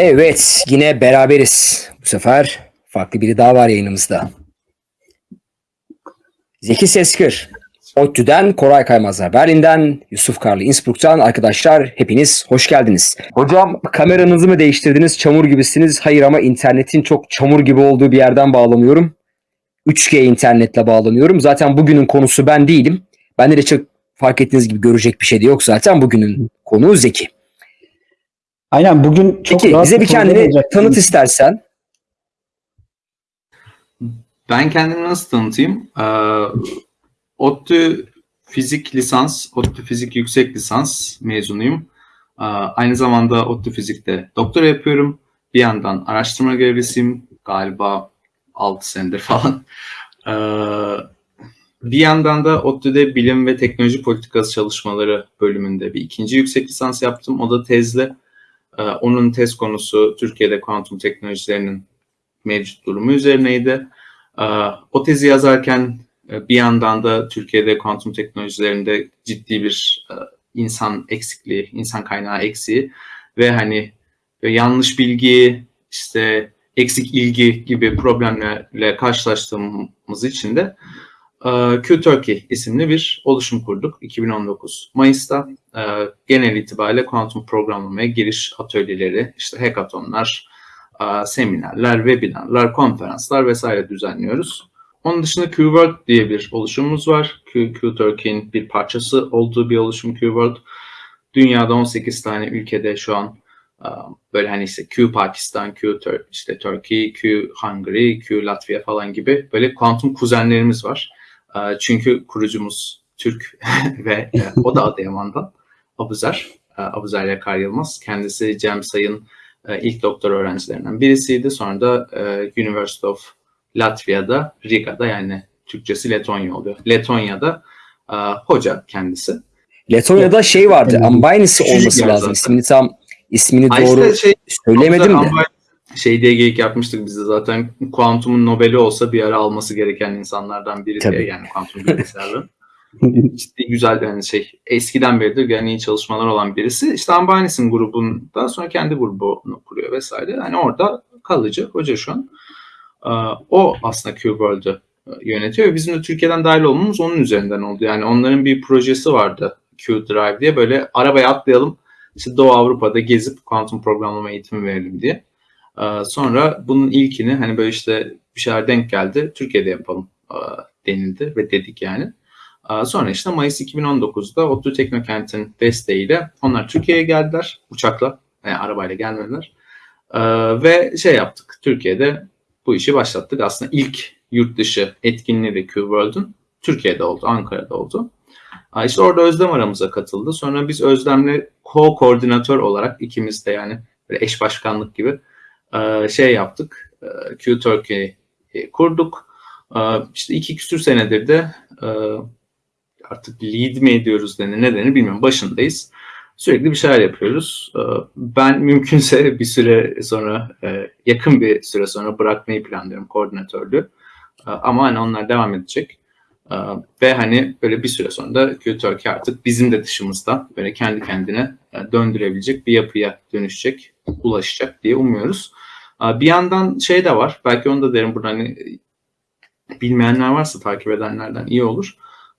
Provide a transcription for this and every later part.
Evet, yine beraberiz. Bu sefer farklı biri daha var yayınımızda. Zeki Seskır, ODTÜ'den Koray Kaymazlar Berlin'den, Yusuf Karlı Innsbruck'tan arkadaşlar hepiniz hoş geldiniz. Hocam kameranızı mı değiştirdiniz? Çamur gibisiniz. Hayır ama internetin çok çamur gibi olduğu bir yerden bağlanıyorum. 3G internetle bağlanıyorum. Zaten bugünün konusu ben değilim. Bende de çok fark ettiğiniz gibi görecek bir şey de yok zaten. Bugünün konuğu Zeki. Aynen bugün çok Peki rahat bize bir kendini olacak. tanıt istersen. Ben kendimi nasıl tanıtayım? Ee, ODTÜ Fizik Lisans, ODTÜ Fizik Yüksek Lisans mezunuyum. Ee, aynı zamanda ODTÜ Fizik'te doktora yapıyorum. Bir yandan araştırma görevlisiyim. Galiba 6 senedir falan. Ee, bir yandan da ODTÜ'de Bilim ve Teknoloji Politikası Çalışmaları bölümünde bir ikinci yüksek lisans yaptım. O da tezle. Ee, onun tez konusu Türkiye'de kuantum teknolojilerinin mevcut durumu üzerineydi. Ee, O tezi yazarken e, bir yandan da Türkiye'de kuantum teknolojilerinde ciddi bir e, insan eksikliği, insan kaynağı eksiği ve hani e, yanlış bilgi, işte eksik ilgi gibi problemlerle karşılaştığımız için de e, Q-Turkey isimli bir oluşum kurduk 2019 Mayıs'ta. E, Genel itibariyle kuantum programlamaya giriş atölyeleri, işte hackathonlar, e, seminerler, webinarlar, konferanslar vesaire düzenliyoruz. Onun dışında Q-World diye bir oluşumumuz var. Q, Q-Turkey'in bir parçası olduğu bir oluşum Q-World. Dünyada 18 tane ülkede şu an e, böyle hani işte Q Pakistan, Q Tur- işte Turkey, Q Hungary, Q Latvia falan gibi böyle kuantum kuzenlerimiz var. E, Çünkü kurucumuz Türk ve e, o da Adıyaman'dan. Abuzer, e, Abuzer Yakar Yılmaz. Kendisi Cem Say'ın e, ilk doktor öğrencilerinden birisiydi. Sonra da e, University of Latvia'da, Riga'da yani Türkçesi Letonya oluyor. Letonya'da hoca kendisi. Letonya'da şey vardı. Ambaynisi olması lazım. zaten. İsmini tam ismini doğru işte şey, söylemedim de. Ama şey diye geyik yapmıştık biz de zaten kuantumun Nobel'i olsa bir ara alması gereken insanlardan biri Tabii. diye yani kuantum bilgisayarları. Ciddi güzel yani şey eskiden beridir yani iyi çalışmalar olan birisi. İşte Ambanis'in grubunda sonra kendi grubunu kuruyor vesaire. Yani orada kalıcı hoca şu an. Ee, O aslında Q-World'ü yönetiyor ve bizim de Türkiye'den dahil olmamız onun üzerinden oldu. Yani onların bir projesi vardı Q-Drive diye böyle arabaya atlayalım işte Doğu Avrupa'da gezip kuantum programlama eğitimi verelim diye. Ee, Sonra bunun ilkini hani böyle işte bir şeyler denk geldi. Türkiye'de yapalım e, denildi ve dedik yani. Ee, Sonra işte Mayıs 2019'da ODTÜ Teknokent'in desteğiyle onlar Türkiye'ye geldiler uçakla. Yani arabayla gelmediler. Ee, Ve şey yaptık. Türkiye'de bu işi başlattık. Aslında ilk yurt dışı etkinliği de Q-World'un Türkiye'de oldu, Ankara'da oldu. Aa, İşte orada Özlem aramıza katıldı. Sonra biz Özlem'le co-koordinatör olarak ikimiz de yani böyle eş başkanlık gibi e, şey yaptık. E, Q Turkey kurduk. E, İşte iki küsür senedir de artık lead mi ediyoruz denir ne denir bilmiyorum. Başındayız. Sürekli bir şeyler yapıyoruz. E, Ben mümkünse bir süre sonra, e, yakın bir süre sonra bırakmayı planlıyorum koordinatörlüğü. E, Ama hani onlar devam edecek. Ee, Ve hani böyle bir süre sonra da Q-Turkey artık bizim de dışımızda böyle kendi kendine e, döndürebilecek bir yapıya dönüşecek, ulaşacak diye umuyoruz. Ee, Bir yandan şey de var, belki onu da derim burada hani bilmeyenler varsa takip edenlerden iyi olur.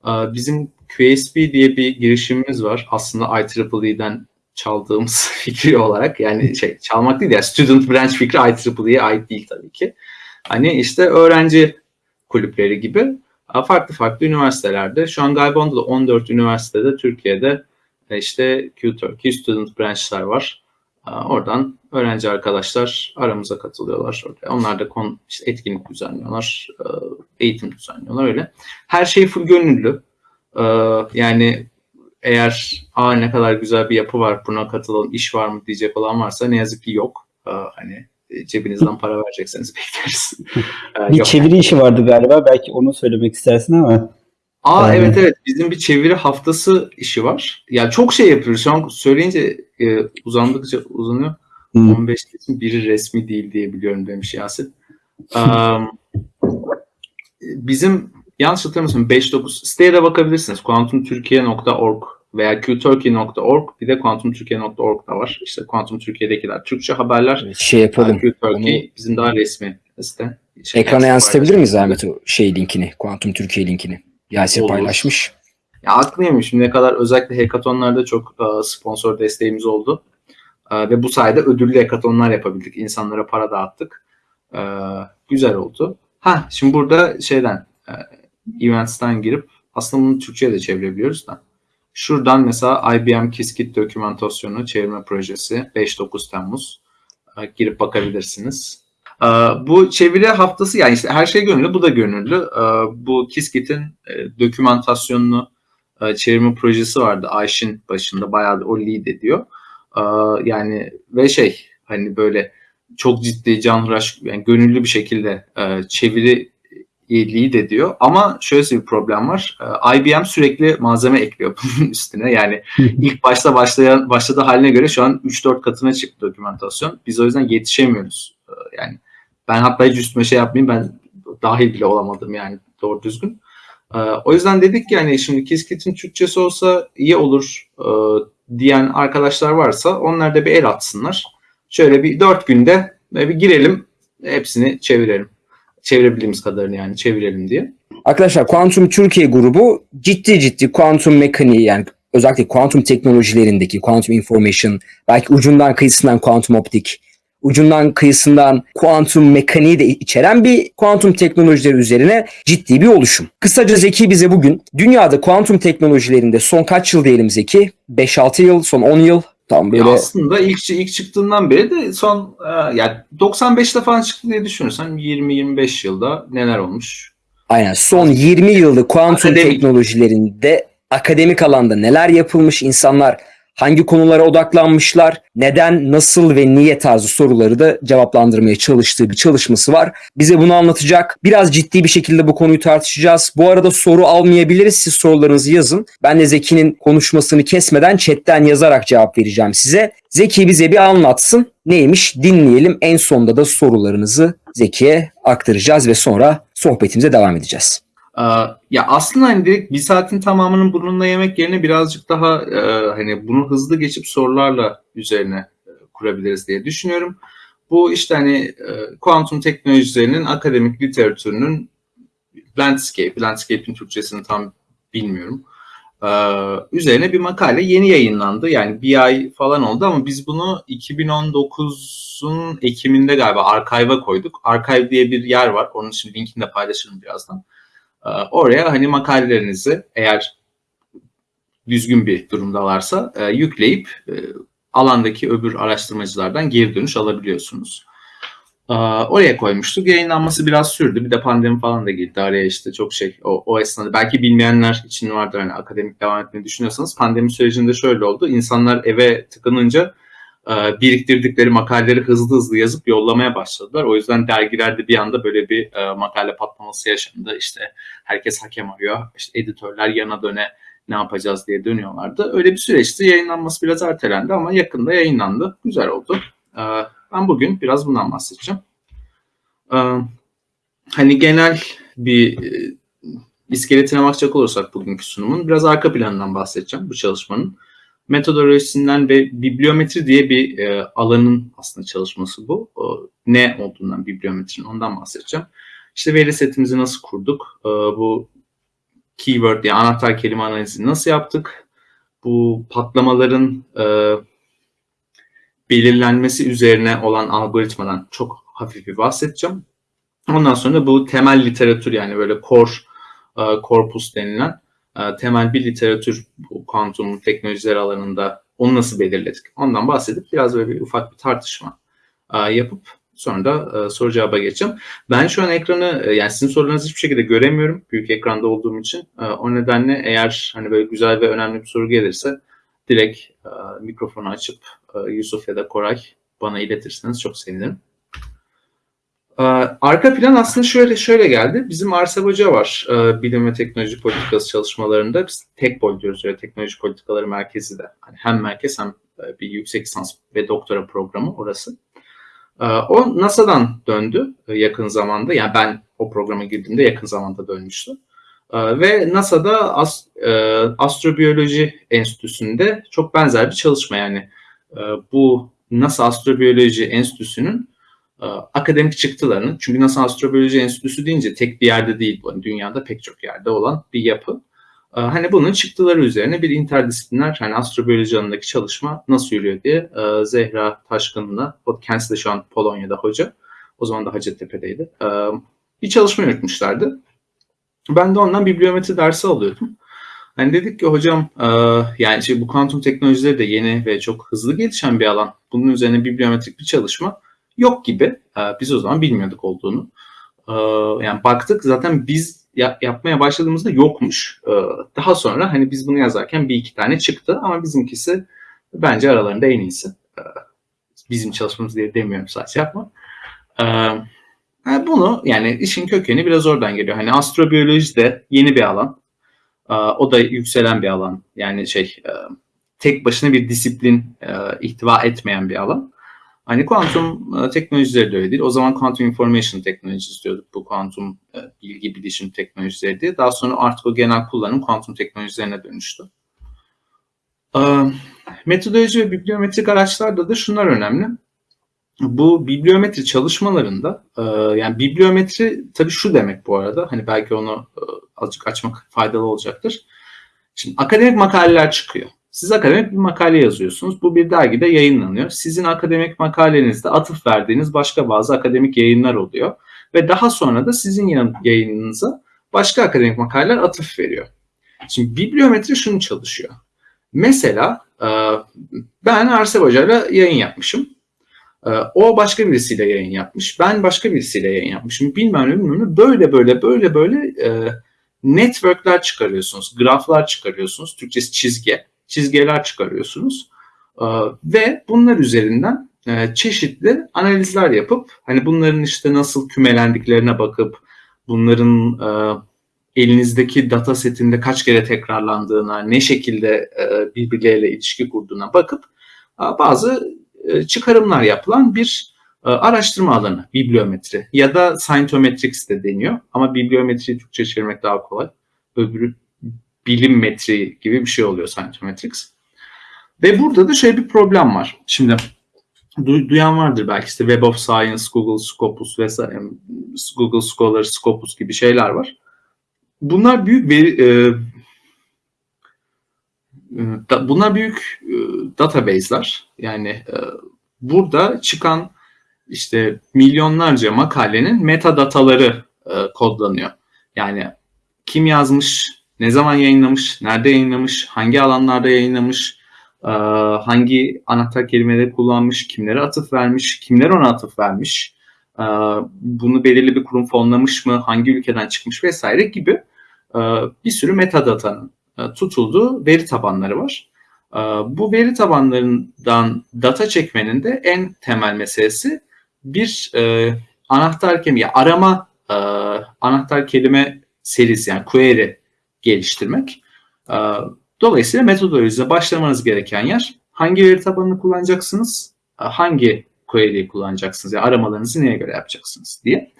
Ee, Bizim QSP diye bir girişimimiz var. Aslında IEEE'den çaldığımız fikri olarak yani şey çalmak değil ya student branch fikri IEEE'ye ait değil tabii ki. Hani işte öğrenci kulüpleri gibi farklı farklı üniversitelerde. Şu an galiba onda da 14 üniversitede Türkiye'de e, işte Q-Turkey Student Branch'lar var. E, Oradan öğrenci arkadaşlar aramıza katılıyorlar. Onlar da kon, işte etkinlik düzenliyorlar, e, eğitim düzenliyorlar öyle. Her şey full gönüllü. E, Yani eğer Aa, ne kadar güzel bir yapı var buna katılalım iş var mı diyecek olan varsa ne yazık ki yok. E, Hani cebinizden para verecekseniz bekleriz. E, bir yok. çeviri işi vardı galiba. Belki onu söylemek istersin ama. Aa Yani- evet evet bizim bir çeviri haftası işi var. Ya çok şey yapıyoruz. Şu an söyleyince e, uzandıkça uzanıyor. Hı. 15 kesin biri resmi değil diye biliyorum demiş Yasin. Am, bizim yanlış hatırlamıyorsam 5-9 siteye de bakabilirsiniz. kuantumtürkiye.org veya qturkey.org bir de quantumturkey.org da var. İşte Quantum Türkiye'dekiler Türkçe haberler. Şey yapalım. Qturkey bizim daha resmi site. Şey, Ekrana yansıtabilir miyiz. Ahmet o şey linkini? Kuantum Türkiye linkini. Yasir Olur. paylaşmış. Ya aklım yemiş. Şimdiye kadar özellikle hackathonlarda çok e, sponsor desteğimiz oldu. E, ve bu sayede ödüllü hackathonlar yapabildik. İnsanlara para dağıttık. E, güzel oldu. Ha şimdi burada şeyden Events'ten girip aslında bunu Türkçe'ye de çevirebiliyoruz da. Şuradan mesela IBM Qiskit dokümantasyonu çevirme projesi 5-9 Temmuz. Girip bakabilirsiniz. Bu çeviri haftası yani işte her şey gönüllü bu da gönüllü. Bu Qiskit'in dokümantasyonunu e, çevirme projesi vardı Ayşin başında bayağı o lead ediyor. E, yani ve şey hani böyle çok ciddi canhıraş yani gönüllü bir şekilde e, çeviri lead ediyor ama şöyle bir problem var. E, IBM sürekli malzeme ekliyor bunun üstüne. Yani ilk başta başlayan başladığı haline göre şu an 3-4 katına çıktı dokümantasyon. Biz o yüzden yetişemiyoruz. E, yani ben hatta hiç üstüme şey yapmayayım ben dahil bile olamadım yani doğru düzgün. Ee, o yüzden dedik ki yani şimdi Qiskit'in Türkçesi olsa iyi olur e, diyen arkadaşlar varsa onlar da bir el atsınlar. Şöyle bir dört günde e, bir girelim hepsini çevirelim. Çevirebildiğimiz kadarını yani çevirelim diye. Arkadaşlar Kuantum Türkiye grubu ciddi ciddi kuantum mekaniği yani özellikle kuantum teknolojilerindeki kuantum information belki ucundan kıyısından kuantum optik ucundan kıyısından kuantum mekaniği de içeren bir kuantum teknolojileri üzerine ciddi bir oluşum. Kısaca Zeki bize bugün dünyada kuantum teknolojilerinde son kaç yıl diyelim Zeki? 5-6 yıl, son 10 yıl tam Ya böyle aslında ilk ilk çıktığından beri de son e, yani 95'te falan çıktı diye düşünürsen 20-25 yılda neler olmuş? Aynen son 20 yılda kuantum Akademik. teknolojilerinde akademik alanda neler yapılmış insanlar hangi konulara odaklanmışlar, neden, nasıl ve niye tarzı soruları da cevaplandırmaya çalıştığı bir çalışması var. Bize bunu anlatacak. Biraz ciddi bir şekilde bu konuyu tartışacağız. Bu arada soru almayabiliriz. Siz sorularınızı yazın. Ben de Zeki'nin konuşmasını kesmeden chatten yazarak cevap vereceğim size. Zeki bize bir anlatsın. Neymiş dinleyelim. En sonda da sorularınızı Zeki'ye aktaracağız ve sonra sohbetimize devam edeceğiz. Ee, Ya aslında hani direkt bir saatin tamamının bununla yemek yerine birazcık daha e, hani bunu hızlı geçip sorularla üzerine e, kurabiliriz diye düşünüyorum. Bu işte hani e, kuantum teknolojilerinin akademik literatürünün landscape, landscape'in Türkçesini tam bilmiyorum. Ee, üzerine bir makale yeni yayınlandı. Yani bir ay falan oldu ama biz bunu 2019'un Ekim'inde galiba archive'a koyduk. Archive diye bir yer var. Onun için linkini de paylaşırım birazdan. Ee, Oraya hani makalelerinizi eğer düzgün bir durumdalarsa e, yükleyip e, alandaki öbür araştırmacılardan geri dönüş alabiliyorsunuz. Ee, Oraya koymuştuk. Yayınlanması biraz sürdü. Bir de pandemi falan da girdi araya işte çok şey. O, o esnada belki bilmeyenler için vardır hani akademik devam etmeyi düşünüyorsanız. Pandemi sürecinde şöyle oldu. İnsanlar eve tıkınınca e, biriktirdikleri makaleleri hızlı hızlı yazıp yollamaya başladılar. O yüzden dergilerde bir anda böyle bir e, makale patlaması yaşandı. İşte herkes hakem arıyor. İşte editörler yana döne ne yapacağız diye dönüyorlardı. Öyle bir süreçti. Yayınlanması biraz ertelendi ama yakında yayınlandı. Güzel oldu. E, ben bugün biraz bundan bahsedeceğim. E, hani genel bir e, iskeletine bakacak olursak bugünkü sunumun biraz arka planından bahsedeceğim bu çalışmanın metodolojisinden ve bibliometri diye bir e, alanın aslında çalışması bu. O, ne olduğundan bibliometrinin ondan bahsedeceğim. İşte veri setimizi nasıl kurduk? E, bu keyword yani anahtar kelime analizini nasıl yaptık? Bu patlamaların e, belirlenmesi üzerine olan algoritmadan çok hafif bir bahsedeceğim. Ondan sonra bu temel literatür yani böyle core e, corpus denilen e, temel bir literatür bu kuantum teknolojileri alanında onu nasıl belirledik? Ondan bahsedip biraz böyle bir ufak bir tartışma e, yapıp sonra da e, soru cevaba geçeceğim. Ben şu an ekranı e, yani sizin sorularınızı hiçbir şekilde göremiyorum büyük ekranda olduğum için. O nedenle eğer hani böyle güzel ve önemli bir soru gelirse direkt mikrofonu açıp Yusuf ya da Koray bana iletirseniz çok sevinirim. Ee, Arka plan aslında şöyle şöyle geldi. Bizim Arsel Hoca var e, bilim ve teknoloji politikası çalışmalarında. Biz TEKPOL diyoruz öyle teknoloji politikaları merkezi de. Hani hem merkez hem e, bir yüksek lisans ve doktora programı orası. Ee, O NASA'dan döndü e, yakın zamanda. Yani ben o programa girdiğimde yakın zamanda dönmüştü. Ee, ve NASA'da as, Astrobiyoloji Enstitüsü'nde çok benzer bir çalışma yani bu NASA Astrobiyoloji Enstitüsü'nün akademik çıktılarını çünkü NASA Astrobiyoloji Enstitüsü deyince tek bir yerde değil bu. Yani dünyada pek çok yerde olan bir yapı. E, hani bunun çıktıları üzerine bir interdisipliner hani astrobiyoloji alanındaki çalışma nasıl yürüyor diye e, Zehra Taşkın'la kendisi de şu an Polonya'da hoca. O zaman da Hacettepe'deydi. E, bir çalışma yürütmüşlerdi. Ben de ondan bibliometri dersi alıyordum. Hani dedik ki hocam e, yani şey, bu kuantum teknolojileri de yeni ve çok hızlı gelişen bir alan. Bunun üzerine bibliometrik bir çalışma yok gibi. Biz o zaman bilmiyorduk olduğunu. E, yani baktık zaten biz ya- yapmaya başladığımızda yokmuş. E, daha sonra hani biz bunu yazarken bir iki tane çıktı ama bizimkisi bence aralarında en iyisi. E, bizim çalışmamız diye demiyorum sadece yapma. Bunu yani işin kökeni biraz oradan geliyor. Hani astrobiyoloji de yeni bir alan. Ee, O da yükselen bir alan. Yani şey e, tek başına bir disiplin e, ihtiva etmeyen bir alan. Hani kuantum e, teknolojileri de öyle değil. O zaman quantum information technologies diyorduk. Bu kuantum e, bilgi bilişim teknolojileri diye. Daha sonra artık o genel kullanım kuantum teknolojilerine dönüştü. Ee, Metodoloji ve bibliometrik araçlarda da şunlar önemli bu bibliometri çalışmalarında e, yani bibliometri tabii şu demek bu arada hani belki onu e, azıcık açmak faydalı olacaktır. Şimdi akademik makaleler çıkıyor. Siz akademik bir makale yazıyorsunuz. Bu bir dergide yayınlanıyor. Sizin akademik makalenizde atıf verdiğiniz başka bazı akademik yayınlar oluyor. Ve daha sonra da sizin yayınınıza başka akademik makaleler atıf veriyor. Şimdi bibliometri şunu çalışıyor. Mesela e, ben Arsel Hoca'yla yayın yapmışım. Ee, O başka birisiyle yayın yapmış. Ben başka birisiyle yayın yapmışım. Bilmem ne bilmem ne. Böyle böyle böyle böyle e, networkler çıkarıyorsunuz. Graflar çıkarıyorsunuz. Türkçesi çizgi. Çizgiler çıkarıyorsunuz. Ee, Ve bunlar üzerinden e, çeşitli analizler yapıp hani bunların işte nasıl kümelendiklerine bakıp bunların e, elinizdeki data setinde kaç kere tekrarlandığına, ne şekilde e, birbirleriyle ilişki kurduğuna bakıp bazı çıkarımlar yapılan bir araştırma alanı, bibliometri ya da scientometrics de deniyor ama bibliometriyi Türkçe çevirmek daha kolay. Öbürü bilim metri gibi bir şey oluyor scientometrics. Ve burada da şöyle bir problem var. Şimdi du- duyan vardır belki işte Web of Science, Google Scopus vesaire, Google Scholar, Scopus gibi şeyler var. Bunlar büyük veri, e, da- bunlar büyük e, database'ler. Yani e, burada çıkan işte milyonlarca makalenin metadataları e, kodlanıyor. Yani kim yazmış, ne zaman yayınlamış, nerede yayınlamış, hangi alanlarda yayınlamış, hangi anahtar kelimeleri kullanmış, kimlere atıf vermiş, kimler ona atıf vermiş, bunu belirli bir kurum fonlamış mı, hangi ülkeden çıkmış vesaire gibi bir sürü metadatanın tutulduğu veri tabanları var. Bu veri tabanlarından data çekmenin de en temel meselesi bir anahtar kelime, arama anahtar kelime serisi yani query geliştirmek. E, Dolayısıyla metodolojize başlamanız gereken yer hangi veri tabanını kullanacaksınız, e, hangi query'yi kullanacaksınız, yani aramalarınızı neye göre yapacaksınız diye.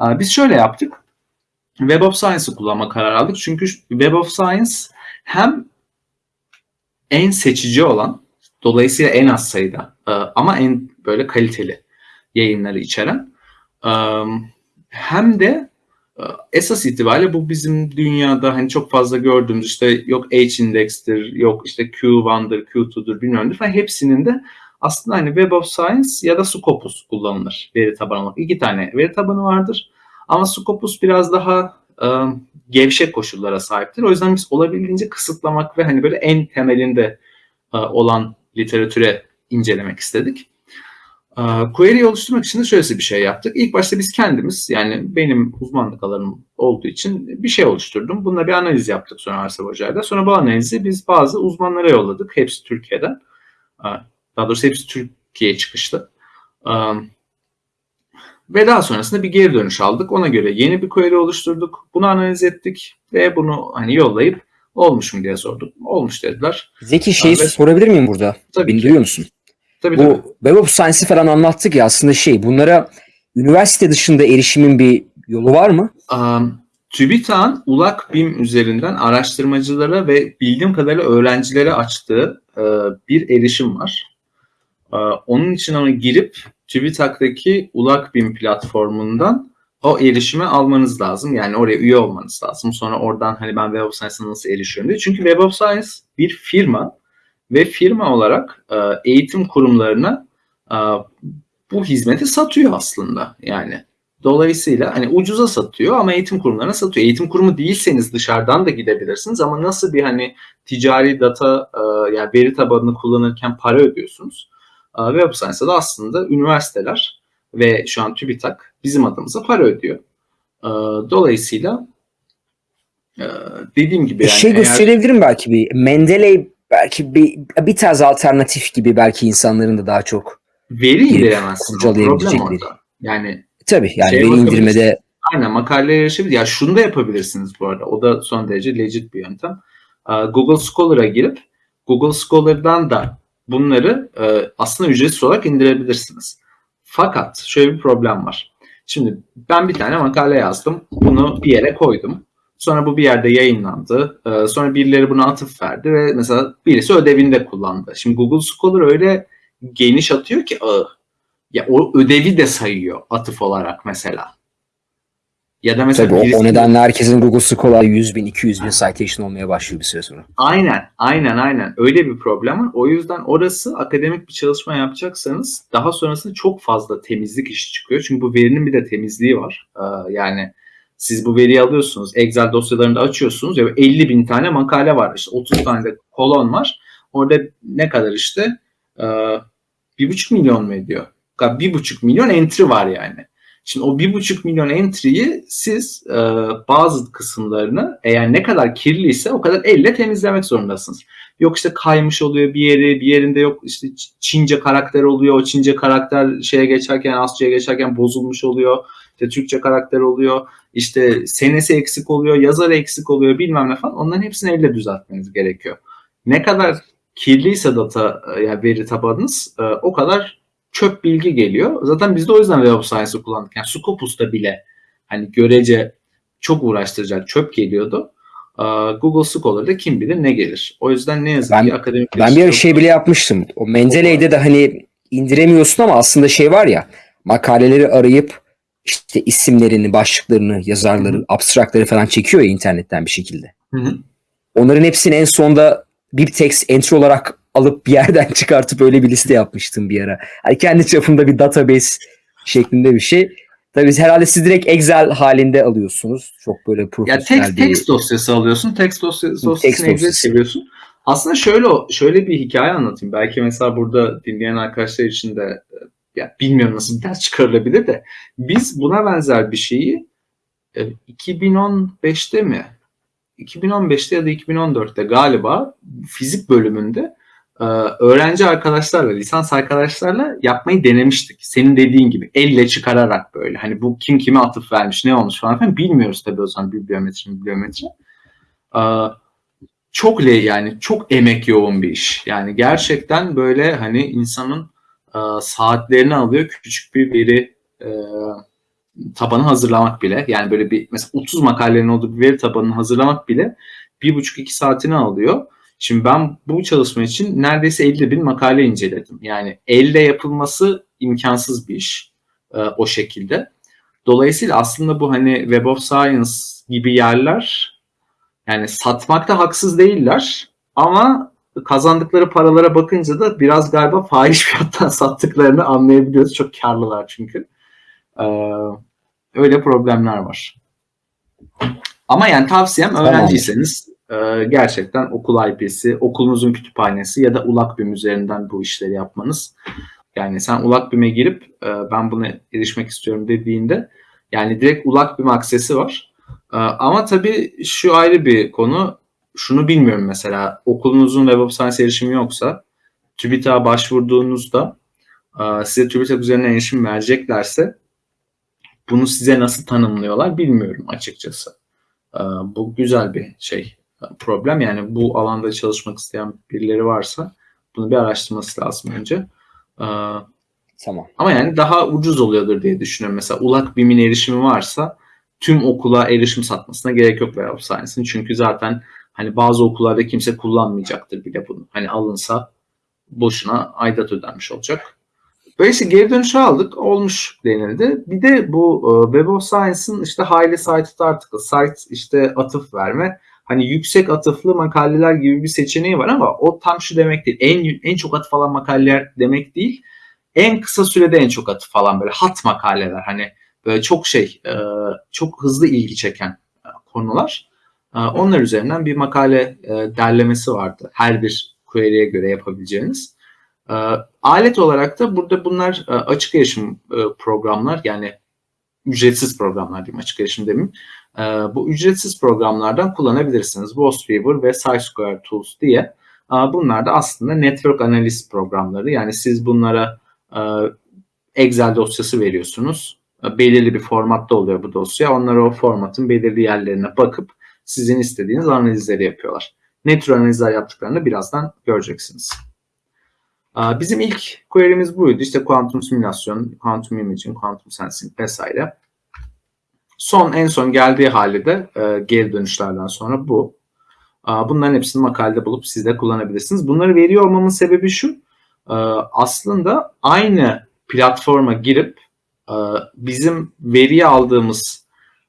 E, Biz şöyle yaptık. Web of Science'ı kullanma kararı aldık. Çünkü Web of Science hem en seçici olan, dolayısıyla en az sayıda e, ama en böyle kaliteli yayınları içeren e, hem de esas itibariyle bu bizim dünyada hani çok fazla gördüğümüz işte yok H-index'tir, yok işte Q1'dır, Q2'dur bilmem ne falan hepsinin de aslında hani Web of Science ya da Scopus kullanılır veri tabanı olarak. İki tane veri tabanı vardır. Ama Scopus biraz daha e, gevşek koşullara sahiptir. O yüzden biz olabildiğince kısıtlamak ve hani böyle en temelinde e, olan literatüre incelemek istedik. E, query oluşturmak için de şöyle bir şey yaptık. İlk başta biz kendimiz yani benim uzmanlık alanım olduğu için bir şey oluşturdum. Bununla bir analiz yaptık sonra Arsel Hoca'yla. Sonra bu analizi biz bazı uzmanlara yolladık. Hepsi Türkiye'den. E, Daha doğrusu hepsi Türkiye çıkışlı. E, ve daha sonrasında bir geri dönüş aldık. Ona göre yeni bir query oluşturduk. Bunu analiz ettik ve bunu hani yollayıp olmuş mu diye sorduk. Olmuş dediler. Zeki şeyi Evet. sorabilir miyim burada? Tabii Beni ki. duyuyor musun? Tabii tabii. Bu Web of Science'ı falan anlattık ya aslında şey bunlara üniversite dışında erişimin bir yolu var mı? Um, TÜBİTAK'ın ULAK BİM üzerinden araştırmacılara ve bildiğim kadarıyla öğrencilere açtığı e, bir erişim var. E, onun için ona girip TÜBİTAK'taki ULAK BİM platformundan o erişimi almanız lazım. Yani oraya üye olmanız lazım. Sonra oradan hani ben Web of Science'a nasıl erişiyorum diye. Çünkü Web of Science bir firma ve firma olarak e, eğitim kurumlarına e, bu hizmeti satıyor aslında. Yani dolayısıyla hani ucuza satıyor ama eğitim kurumlarına satıyor. Eğitim kurumu değilseniz dışarıdan da gidebilirsiniz ama nasıl bir hani ticari data e, yani veri tabanını kullanırken para ödüyorsunuz. E, Web Science'da da aslında üniversiteler ve şu an TÜBİTAK bizim adımıza para ödüyor. E, dolayısıyla dediğim gibi yani şey eğer- gösterebilirim belki bir. Mendeley belki bir, bir tarz alternatif gibi belki insanların da daha çok. veri indiremezsin. Kurcalayabilecekleri. Yani Tabii yani Şeye veri indirmede aynen makaleye erişebilir. Ya şunu da yapabilirsiniz bu arada. O da son derece legit bir yöntem. Ee, Google Scholar'a girip Google Scholar'dan da bunları e, aslında ücretsiz olarak indirebilirsiniz. Fakat şöyle bir problem var. Şimdi ben bir tane makale yazdım. Bunu bir yere koydum. Sonra bu bir yerde yayınlandı. Ee, Sonra birileri buna atıf verdi ve mesela birisi ödevinde kullandı. Şimdi Google Scholar öyle geniş atıyor ki ağı. Ya o ödevi de sayıyor atıf olarak mesela. Ya da mesela tabii o, o birisi- nedenle herkesin Google Scholar 100 bin 200 bin citation olmaya başlıyor bir süre sonra. Aynen, aynen, aynen. Öyle bir problem var. O yüzden orası akademik bir çalışma yapacaksanız daha sonrasında çok fazla temizlik işi çıkıyor. Çünkü bu verinin bir de temizliği var. Ee, yani siz bu veriyi alıyorsunuz, Excel dosyalarında açıyorsunuz ya 50 bin tane makale var. İşte 30 tane de kolon var. Orada ne kadar işte? Ee, bir buçuk milyon mu ediyor? Bir buçuk milyon entry var yani. Şimdi o bir buçuk milyon entry'yi siz e, bazı kısımlarını eğer ne kadar kirliyse o kadar elle temizlemek zorundasınız. Yok işte kaymış oluyor bir yeri, bir yerinde yok işte Çince karakter oluyor. O Çince karakter şeye geçerken, Asça'ya geçerken bozulmuş oluyor. İşte Türkçe karakter oluyor. İşte senesi eksik oluyor, yazarı eksik oluyor bilmem ne falan. Onların hepsini elle düzeltmeniz gerekiyor. Ne kadar kirliyse data e, yani veri tabanınız e, o kadar çöp bilgi geliyor. Zaten biz de o yüzden Web of Science'ı kullandık. Yani Scopus'ta bile hani görece çok uğraştıracak çöp geliyordu. Ee, Google Scholar'da kim bilir ne gelir. O yüzden ne yazık Ben- ki akademik Ben bir yetiştirme- şey bile yapmıştım. O Mendeley'de de hani indiremiyorsun ama aslında şey var ya makaleleri arayıp işte isimlerini, başlıklarını, yazarları, abstrakları falan çekiyor ya internetten bir şekilde. Hı hı. Onların hepsini en sonda bir text entry olarak alıp bir yerden çıkartıp öyle bir liste yapmıştım bir ara. Hani kendi çapımda bir database şeklinde bir şey. Tabii herhalde siz direkt Excel halinde alıyorsunuz. Çok böyle Ya profesyonel text, bir... text dosyası alıyorsun. Text dosyası, dosyasını Text Excel dosyası. çeviriyorsun. Aslında şöyle şöyle bir hikaye anlatayım. Belki mesela burada dinleyen arkadaşlar için de e, ya bilmiyorum nasıl bir ders çıkarılabilir de biz buna benzer bir şeyi e, 2015'te mi? 2015'te ya da 2014'te galiba fizik bölümünde e, öğrenci arkadaşlarla, lisans arkadaşlarla yapmayı denemiştik. Senin dediğin gibi elle çıkararak böyle. Hani bu kim kime atıf vermiş, ne olmuş falan filan bilmiyoruz tabii o zaman bibliometri, bibliometri. E, çok le yani çok emek yoğun bir iş. Yani gerçekten böyle hani insanın e, saatlerini alıyor küçük bir veri e, tabanı hazırlamak bile. Yani böyle bir mesela 30 makalenin olduğu bir veri tabanını hazırlamak bile bir buçuk iki saatini alıyor. Şimdi ben bu çalışma için neredeyse 50 bin makale inceledim. Yani elle yapılması imkansız bir iş e, o şekilde. Dolayısıyla aslında bu hani Web of Science gibi yerler yani satmakta haksız değiller ama kazandıkları paralara bakınca da biraz galiba fahiş fiyattan sattıklarını anlayabiliyoruz. Çok karlılar çünkü. Ee, öyle problemler var. Ama yani tavsiyem öğrenciyseniz e, gerçekten okul IP'si, okulunuzun kütüphanesi ya da ULAKBİM üzerinden bu işleri yapmanız. Yani sen ULAKBİM'e girip e, ben buna erişmek istiyorum dediğinde yani direkt ULAKBİM aksesi var. E, ama tabii şu ayrı bir konu. Şunu bilmiyorum mesela okulunuzun Web of Science erişimi yoksa TÜBİTAK'a başvurduğunuzda e, size TÜBİTAK üzerinden erişim vereceklerse bunu size nasıl tanımlıyorlar bilmiyorum açıkçası. E, bu güzel bir şey problem. Yani bu alanda çalışmak isteyen birileri varsa bunu bir araştırması lazım önce. E, Tamam. ama yani daha ucuz oluyordur diye düşünüyorum. Mesela ULAK BİM'in erişimi varsa tüm okula erişim satmasına gerek yok Web of Science'ın. Çünkü zaten hani bazı okullarda kimse kullanmayacaktır bile bunu. Hani alınsa boşuna aidat ödenmiş olacak. Böyle işte geri dönüşü aldık. Olmuş denildi. Bir de bu e, Web of Science'ın işte highly cited article, site işte atıf verme. Hani yüksek atıflı makaleler gibi bir seçeneği var ama o tam şu demek değil. En en çok atıf alan makaleler demek değil. En kısa sürede en çok atıf falan böyle hat makaleler. Hani böyle çok şey, e, çok hızlı ilgi çeken e, konular. E, Onlar üzerinden bir makale e, derlemesi vardı. Her bir query'e göre yapabileceğiniz. E, Alet olarak da burada bunlar e, açık erişim e, programlar yani ücretsiz programlar diyeyim açık erişim demeyeyim. E, Bu ücretsiz programlardan kullanabilirsiniz. Wostweaver ve SciSquare Tools diye. Bunlar da aslında network analiz programları. Yani siz bunlara Excel dosyası veriyorsunuz. Belirli bir formatta oluyor bu dosya. Onlar o formatın belirli yerlerine bakıp sizin istediğiniz analizleri yapıyorlar. Ne tür analizler yaptıklarını birazdan göreceksiniz. Bizim ilk query'miz buydu. İşte kuantum simülasyon, kuantum imaging, kuantum sensing vesaire. Son en son geldiği hali de e, geri dönüşlerden sonra bu. Bunların hepsini makalede bulup siz de kullanabilirsiniz. Bunları veriyor olmamın sebebi şu. Aslında aynı platforma girip bizim veriyi aldığımız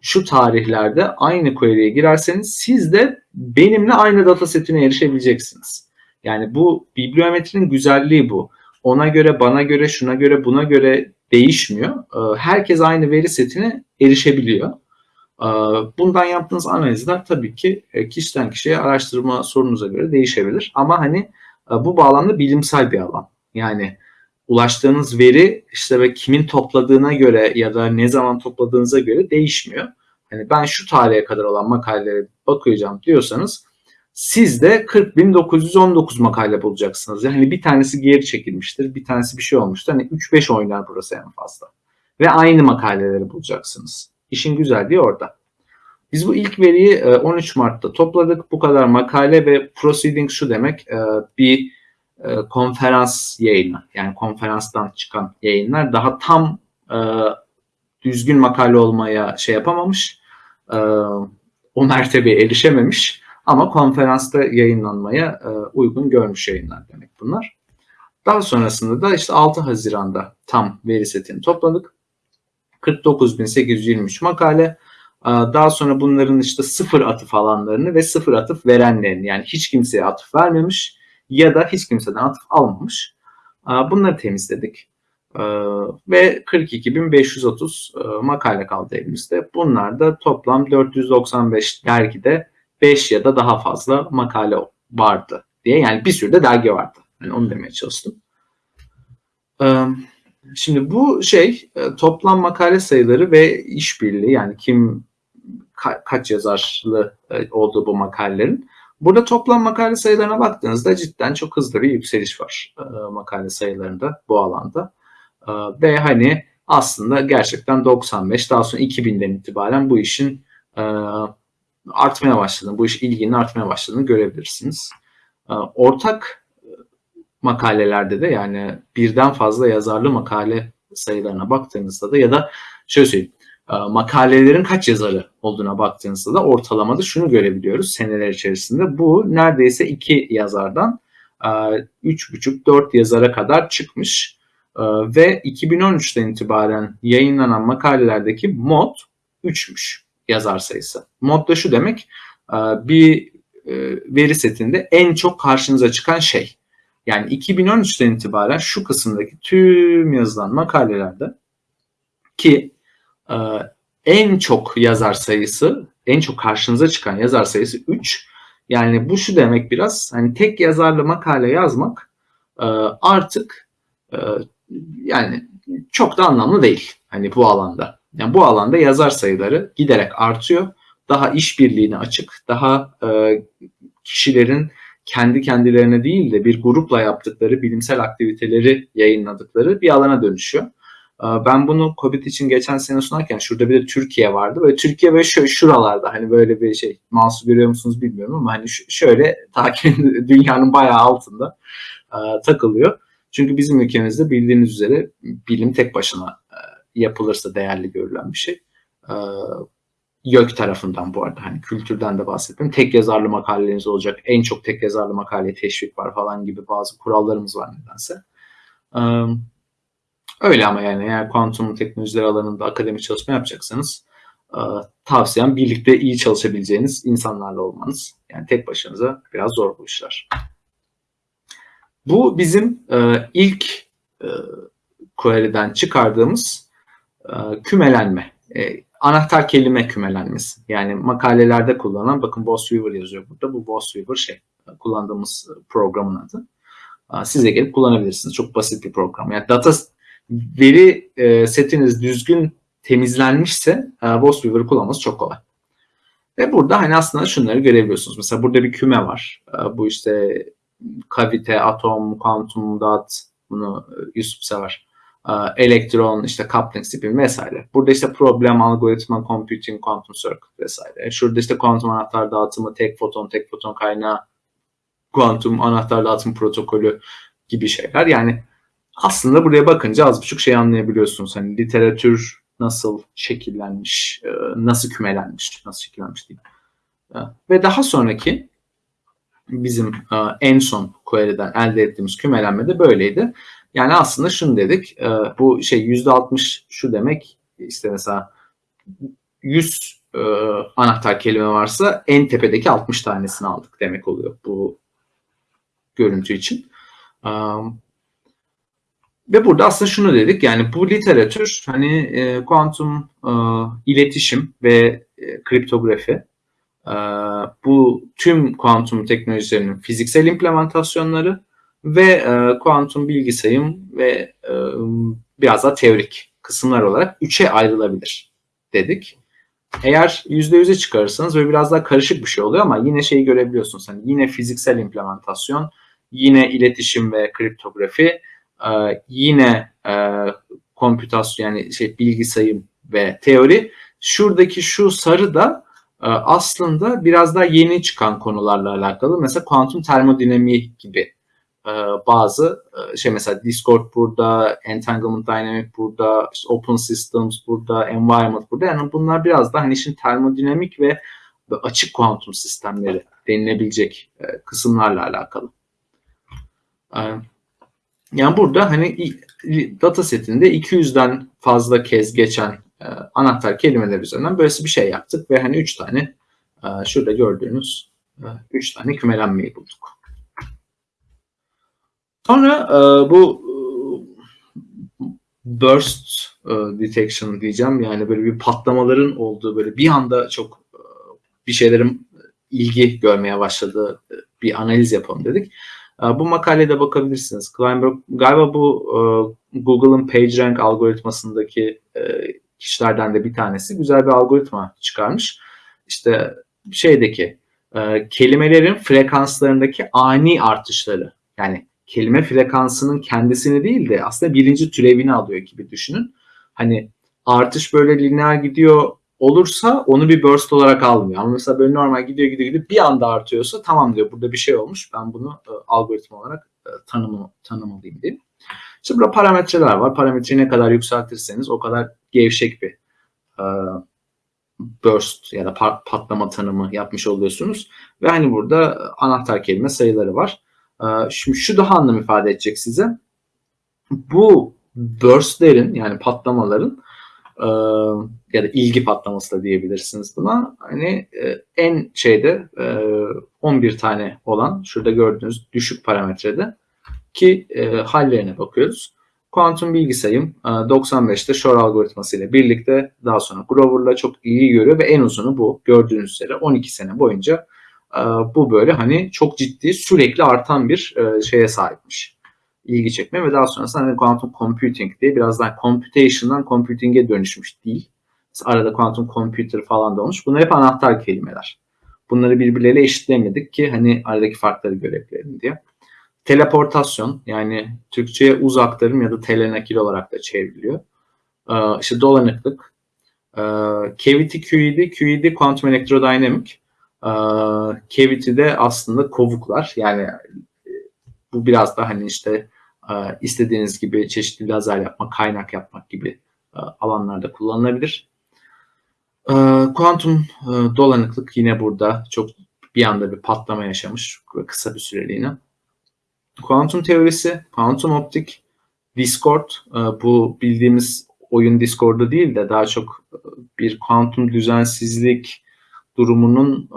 şu tarihlerde aynı query'e girerseniz siz de benimle aynı datasetine erişebileceksiniz. Yani bu bibliometrinin güzelliği bu. Ona göre, bana göre, şuna göre, buna göre değişmiyor. Ee, Herkes aynı veri setine erişebiliyor. Ee, Bundan yaptığınız analizler tabii ki e, kişiden kişiye araştırma sorunuza göre değişebilir. Ama hani e, bu bağlamda bilimsel bir alan. Yani ulaştığınız veri işte ve kimin topladığına göre ya da ne zaman topladığınıza göre değişmiyor. Hani ben şu tarihe kadar olan makalelere bakacağım diyorsanız siz de 40.919 makale bulacaksınız. Yani bir tanesi geri çekilmiştir, bir tanesi bir şey olmuştur. Hani 3-5 oynar burası en fazla. Ve aynı makaleleri bulacaksınız. İşin güzelliği orada. Biz bu ilk veriyi e, 13 Mart'ta topladık. Bu kadar makale ve proceeding şu demek e, bir e, konferans yayını. Yani konferanstan çıkan yayınlar daha tam e, düzgün makale olmaya şey yapamamış. E, o mertebeye erişememiş. Ama konferansta yayınlanmaya e, uygun görmüş yayınlar demek bunlar. Daha sonrasında da işte 6 Haziran'da tam veri setini topladık. 49.823 makale. E, Daha sonra bunların işte sıfır atıf alanlarını ve sıfır atıf verenlerini yani hiç kimseye atıf vermemiş ya da hiç kimseden atıf almamış. Bunları temizledik. Ve 42.530 e, makale kaldı elimizde. Bunlar da toplam 495 dergide 5 ya da daha fazla makale vardı diye. Yani bir sürü de dergi vardı. Yani onu demeye çalıştım. Şimdi bu şey e, toplam makale sayıları ve işbirliği yani kim ka- kaç yazarlı e, olduğu bu makalelerin. Burada toplam makale sayılarına baktığınızda cidden çok hızlı bir yükseliş var e, makale sayılarında bu alanda. E, Ve hani aslında gerçekten 95 daha sonra 2000'den itibaren bu işin e, artmaya başladığını, bu iş ilginin artmaya başladığını görebilirsiniz. Ee, Ortak e, makalelerde de yani birden fazla yazarlı makale sayılarına baktığınızda da ya da şöyle söyleyeyim e, makalelerin kaç yazarı olduğuna baktığınızda da ortalamada şunu görebiliyoruz seneler içerisinde. Bu neredeyse iki yazardan e, üç buçuk dört yazara kadar çıkmış E, ve 2013'ten itibaren yayınlanan makalelerdeki mod 3'müş yazar sayısı. Mod da şu demek e, bir e, veri setinde en çok karşınıza çıkan şey. Yani 2013'ten itibaren şu kısımdaki tüm yazılan makalelerde ki e, en çok yazar sayısı, en çok karşınıza çıkan yazar sayısı 3. Yani bu şu demek biraz hani tek yazarlı makale yazmak e, artık e, yani çok da anlamlı değil hani bu alanda. Yani bu alanda yazar sayıları giderek artıyor. Daha işbirliğine açık, daha e, kişilerin kendi kendilerine değil de bir grupla yaptıkları bilimsel aktiviteleri yayınladıkları bir alana dönüşüyor. E, ben bunu COVID için geçen sene sunarken şurada bir de Türkiye vardı. Böyle Türkiye böyle şö- şuralarda hani böyle bir şey mouse görüyor musunuz bilmiyorum ama hani şöyle takip dünyanın bayağı altında e, takılıyor. Çünkü bizim ülkemizde bildiğiniz üzere bilim tek başına e, yapılırsa değerli görülen bir şey. Ee, YÖK tarafından bu arada hani kültürden de bahsettim. Tek yazarlı makaleleriniz olacak. En çok tek yazarlı makaleye teşvik var falan gibi bazı kurallarımız var nedense. Öyle ama yani eğer kuantum teknolojileri alanında akademik çalışma yapacaksanız e, tavsiyem birlikte iyi çalışabileceğiniz insanlarla olmanız. Yani tek başınıza biraz zor bu işler. Bu bizim e, ilk e, query'den çıkardığımız kümelenme. Anahtar kelime kümelenmesi. Yani makalelerde kullanılan, bakın Boss Weaver yazıyor burada. Bu Boss Weaver şey, kullandığımız programın adı. E, size gelip kullanabilirsiniz. Çok basit bir program. Yani data veri e, setiniz düzgün temizlenmişse e, Boss Weaver'ı kullanması çok kolay. Ve burada hani aslında şunları görebiliyorsunuz. Mesela burada bir küme var. E, bu işte kavite, atom, kuantum, dot bunu e, Yusuf sever. E, elektron, işte coupling spin vesaire. Burada işte problem, algoritma, computing, quantum circuit vesaire. Şurada işte kuantum anahtar dağıtımı, tek foton, tek foton kaynağı, kuantum anahtar dağıtım protokolü gibi şeyler. Yani aslında buraya bakınca az buçuk şey anlayabiliyorsunuz. Hani literatür nasıl şekillenmiş, e, nasıl kümelenmiş, nasıl şekillenmiş diyeyim. Ve daha sonraki bizim en son query'den elde ettiğimiz kümelenme de böyleydi. Yani aslında şunu dedik, bu şey %60 şu demek, işte mesela 100 anahtar kelime varsa en tepedeki 60 tanesini aldık demek oluyor bu görüntü için. Ve burada aslında şunu dedik yani bu literatür hani e, kuantum e, iletişim ve e, kriptografi e, bu tüm kuantum teknolojilerinin fiziksel implementasyonları ve e, kuantum bilgi sayım ve e, biraz daha teorik kısımlar olarak üçe ayrılabilir dedik. Eğer %100'e çıkarırsanız böyle biraz daha karışık bir şey oluyor ama yine şeyi görebiliyorsunuz. Hani yine fiziksel implementasyon, yine iletişim ve kriptografi, ee, yine e, kompütasyon yani şey bilgi ve teori. Şuradaki şu sarı da e, aslında biraz daha yeni çıkan konularla alakalı. Mesela kuantum termodinamiği gibi e, bazı e, şey mesela Discord burada, Entanglement Dynamic burada, işte Open Systems burada, Environment burada. Yani bunlar biraz daha hani işin termodinamik ve açık kuantum sistemleri denilebilecek e, kısımlarla alakalı. Yani burada hani data setinde 200'den fazla kez geçen e, anahtar kelimeler üzerinden böylesi bir şey yaptık ve hani 3 tane e, şurada gördüğünüz 3 e, tane kümelenmeyi bulduk. Sonra e, bu e, burst e, detection diyeceğim yani böyle bir patlamaların olduğu böyle bir anda çok e, bir şeylerin ilgi görmeye başladığı e, bir analiz yapalım dedik. Ee, bu makalede bakabilirsiniz. Kleinberg galiba bu e, Google'ın PageRank algoritmasındaki e, kişilerden de bir tanesi. Güzel bir algoritma çıkarmış. İşte şeydeki e, kelimelerin frekanslarındaki ani artışları yani kelime frekansının kendisini değil de aslında birinci türevini alıyor gibi düşünün. Hani artış böyle lineer gidiyor olursa onu bir burst olarak almıyor. Ama mesela böyle normal gidiyor gidiyor gidiyor bir anda artıyorsa tamam diyor burada bir şey olmuş. Ben bunu e, algoritma olarak e, tanımı, tanımalıyım diye. İşte burada parametreler var. Parametreyi ne kadar yükseltirseniz o kadar gevşek bir e, burst ya da patlama tanımı yapmış oluyorsunuz. Ve hani burada anahtar kelime sayıları var. E, şimdi şu daha anlam ifade edecek size. Bu burstlerin yani patlamaların e, ya da ilgi patlaması da diyebilirsiniz buna. Hani e, en şeyde e, 11 tane olan şurada gördüğünüz düşük parametrede ki e, hallerine bakıyoruz. Kuantum bilgi sayım e, 95'te Shor algoritması ile birlikte daha sonra Grover'la çok iyi görüyor ve en uzunu bu. Gördüğünüz üzere 12 sene boyunca e, bu böyle hani çok ciddi sürekli artan bir e, şeye sahipmiş ilgi çekme ve daha sonrasında hani quantum computing diye biraz daha computation'dan computing'e dönüşmüş değil. Arada quantum computer falan da olmuş. Bunlar hep anahtar kelimeler. Bunları birbirleriyle eşitlemedik ki hani aradaki farkları görebilelim diye. Teleportasyon yani Türkçe'ye uz aktarım ya da telenakil olarak da çevriliyor. Ee, işte dolanıklık. Ee, cavity QED, QED quantum electrodynamic. Ee, cavity de aslında kovuklar. Yani bu biraz da hani işte e, istediğiniz gibi çeşitli lazer yapmak, kaynak yapmak gibi e, alanlarda kullanılabilir. Ee, Kuantum e, dolanıklık yine burada çok bir anda bir patlama yaşamış kısa bir süreliğine. Kuantum teorisi, kuantum optik, Discord e, bu bildiğimiz oyun Discord'u değil de daha çok bir kuantum düzensizlik durumunun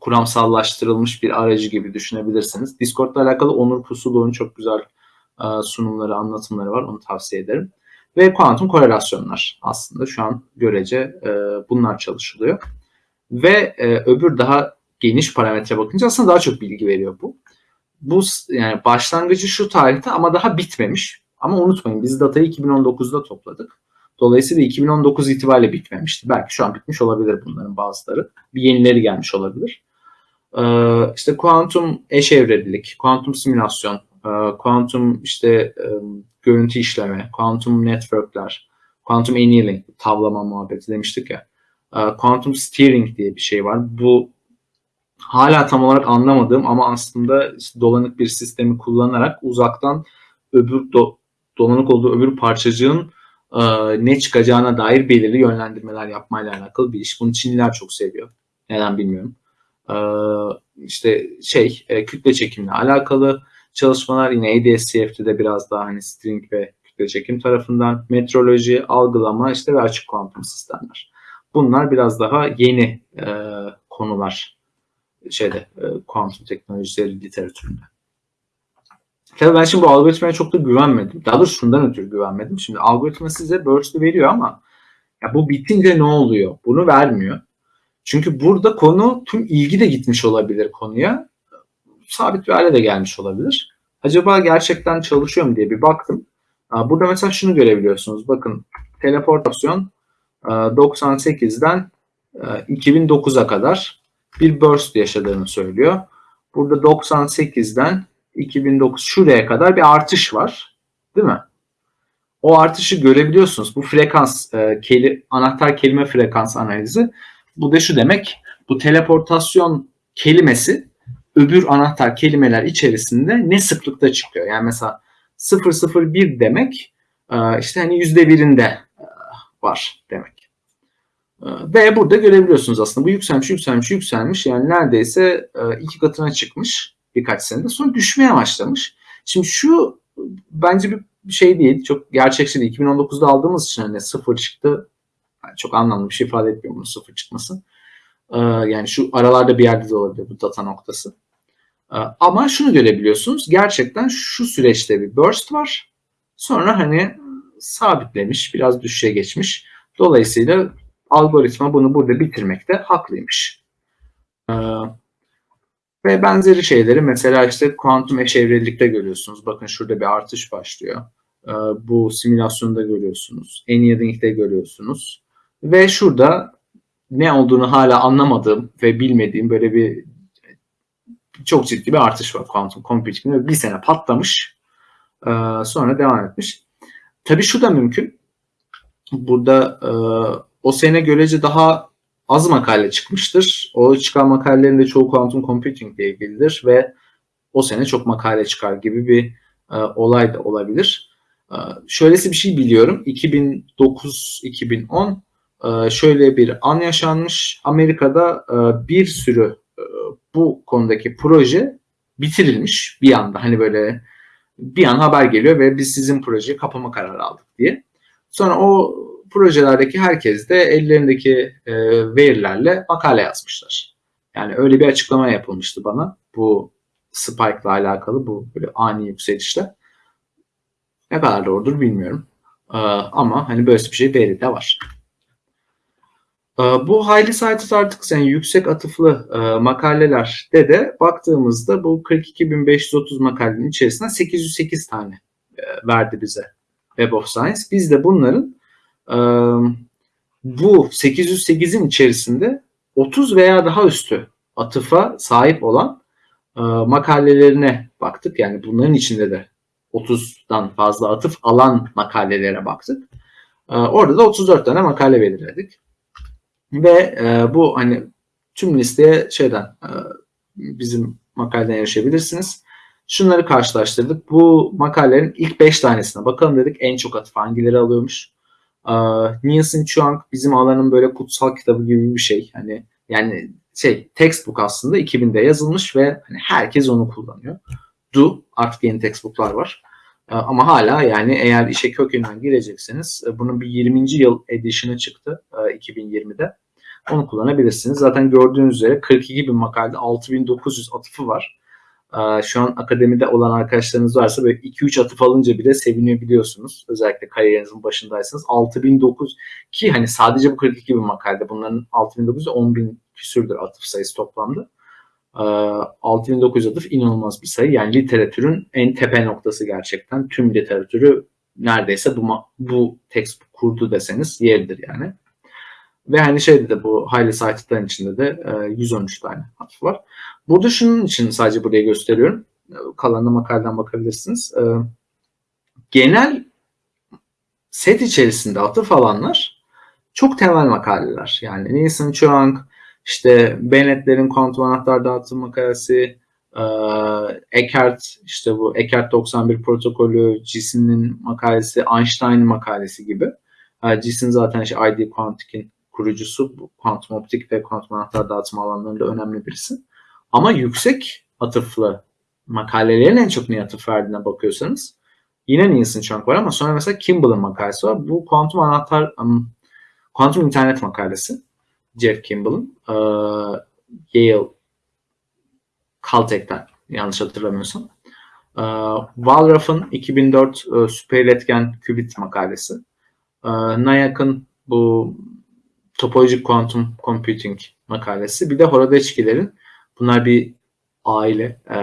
kuramsallaştırılmış bir aracı gibi düşünebilirsiniz. Discord'la alakalı Onur Pusuluğ'un çok güzel e, sunumları, anlatımları var. Onu tavsiye ederim. Ve kuantum korelasyonlar aslında şu an görece e, bunlar çalışılıyor. Ve e, öbür daha geniş parametre bakınca aslında daha çok bilgi veriyor bu. Bu yani başlangıcı şu tarihte ama daha bitmemiş. Ama unutmayın biz datayı 2019'da topladık. Dolayısıyla 2019 itibariyle bitmemişti. Belki şu an bitmiş olabilir bunların bazıları. Bir yenileri gelmiş olabilir. Ee, işte kuantum eşevrelilik, kuantum simülasyon, e, kuantum işte e, görüntü işleme, kuantum networkler, kuantum annealing, tavlama muhabbeti demiştik ya. E, Quantum steering diye bir şey var. Bu hala tam olarak anlamadığım ama aslında işte dolanık bir sistemi kullanarak uzaktan öbür do- dolanık olduğu öbür parçacığın e, ne çıkacağına dair belirli yönlendirmeler yapmayla alakalı bir iş. Bunu Çinliler çok seviyor. Neden bilmiyorum. E, işte şey e, kütle çekimle alakalı çalışmalar yine ADS-CFT'de biraz daha hani string ve kütle çekim tarafından metroloji, algılama işte ve açık kuantum sistemler. Bunlar biraz daha yeni e, konular şeyde e, kuantum teknolojileri literatüründe. Tabii ben şimdi bu algoritmaya çok da güvenmedim. Daha doğrusu şundan ötürü güvenmedim. Şimdi algoritma size burst'ü veriyor ama ya bu bitince ne oluyor? Bunu vermiyor. Çünkü burada konu tüm ilgi de gitmiş olabilir konuya. Sabit bir hale de gelmiş olabilir. Acaba gerçekten çalışıyor mu diye bir baktım. Burada mesela şunu görebiliyorsunuz. Bakın teleportasyon e, 98'den e, 2009'a kadar bir burst yaşadığını söylüyor. Burada 98'den 2009 şuraya kadar bir artış var. Değil mi? O artışı görebiliyorsunuz. Bu frekans, e, keli, anahtar kelime frekans analizi. Bu da şu demek. Bu teleportasyon kelimesi öbür anahtar kelimeler içerisinde ne sıklıkta çıkıyor? Yani mesela 001 demek e, işte hani yüzde birinde e, var demek. E, Ve burada görebiliyorsunuz aslında bu yükselmiş, yükselmiş, yükselmiş. Yani neredeyse iki katına çıkmış birkaç senede. Sonra düşmeye başlamış. Şimdi şu bence bir şey değil. Çok gerçekçi değil. 2019'da aldığımız için hani sıfır çıktı. Yani çok anlamlı bir şey ifade etmiyor bunun sıfır çıkması. Ee, yani şu aralarda bir yerde de olabilir bu data noktası. Ee, ama şunu görebiliyorsunuz. Gerçekten şu süreçte bir burst var. Sonra hani sabitlemiş, biraz düşüşe geçmiş. Dolayısıyla algoritma bunu burada bitirmekte haklıymış. Ee, ve benzeri şeyleri mesela işte kuantum eşevrelikte görüyorsunuz. Bakın şurada bir artış başlıyor. Ee, bu simülasyonda görüyorsunuz. Annealing'de görüyorsunuz. Ve şurada ne olduğunu hala anlamadığım ve bilmediğim böyle bir çok ciddi bir artış var kuantum computing'de. Bir sene patlamış. Ee, sonra devam etmiş. Tabii şu da mümkün. Burada e, o sene görece daha az makale çıkmıştır. O çıkan makalelerin de çoğu quantum computing ile ilgilidir ve o sene çok makale çıkar gibi bir e, olay da olabilir. E, şöylesi bir şey biliyorum. 2009-2010 e, şöyle bir an yaşanmış. Amerika'da e, bir sürü e, bu konudaki proje bitirilmiş bir anda. Hani böyle bir an haber geliyor ve biz sizin projeyi kapama kararı aldık diye. Sonra o projelerdeki herkes de ellerindeki e, verilerle makale yazmışlar. Yani öyle bir açıklama yapılmıştı bana bu spike ile alakalı bu böyle ani yükselişle. Ne kadar doğrudur bilmiyorum. E, ama hani böyle bir şey veri de var. E, bu highly cited articles yani yüksek atıflı e, makalelerde de baktığımızda bu 42.530 makalenin içerisinden 808 tane e, verdi bize Web of Science. Biz de bunların bu 808'in içerisinde 30 veya daha üstü atıfa sahip olan makalelerine baktık. Yani bunların içinde de 30'dan fazla atıf alan makalelere baktık. Orada da 34 tane makale belirledik. Ve bu hani tüm listeye şeyden bizim makaleden erişebilirsiniz. Şunları karşılaştırdık. Bu makalelerin ilk 5 tanesine bakalım dedik. En çok atıf hangileri alıyormuş. Nielsen Chuang bizim alanın böyle kutsal kitabı gibi bir şey. Hani yani şey textbook aslında 2000'de yazılmış ve hani herkes onu kullanıyor. Do artık yeni textbooklar var. Ama hala yani eğer işe kökünden girecekseniz e, bunun bir 20. yıl edition'ı çıktı e, 2020'de. Onu kullanabilirsiniz. Zaten gördüğünüz üzere 42 bin makalede 6900 atıfı var. Şu an akademide olan arkadaşlarınız varsa böyle 2-3 atıf alınca bile seviniyor biliyorsunuz. Özellikle kariyerinizin başındaysanız. 6009 ki hani sadece bu 42 bin makalede bunların 6900 10 bin küsürdür atıf sayısı toplamda. Ee, 6900 atıf inanılmaz bir sayı. Yani literatürün en tepe noktası gerçekten. Tüm literatürü neredeyse bu, bu textbook kurdu deseniz yeridir yani. Ve hani şeyde de bu highly cited'ların içinde de e, 113 tane atıf var. Burada şunun için sadece buraya gösteriyorum. Kalanına makaleden bakabilirsiniz. E, genel set içerisinde atıf alanlar çok temel makaleler. Yani Nielsen Chuang, işte Bennett'lerin kuantum anahtar dağıtım makalesi, e, işte bu Eckert 91 protokolü, Gis'in makalesi, Einstein'ın makalesi gibi. E, zaten işte ID Quantic'in kurucusu, kuantum optik ve kuantum anahtar dağıtım alanlarında önemli birisi. Ama yüksek atıflı makalelerin en çok niye atıf verdiğine bakıyorsanız yine Nielsen Chuang var ama sonra mesela Kimball'ın makalesi var. Bu kuantum anahtar, um, kuantum internet makalesi. Jeff Kimball'ın. Ee, Yale Caltech'ten yanlış hatırlamıyorsam. Ee, Walraff'ın 2004 e, süper iletken kübit makalesi. Ee, Nayak'ın bu topolojik kuantum computing makalesi. Bir de Horodeçkilerin bunlar bir aile e,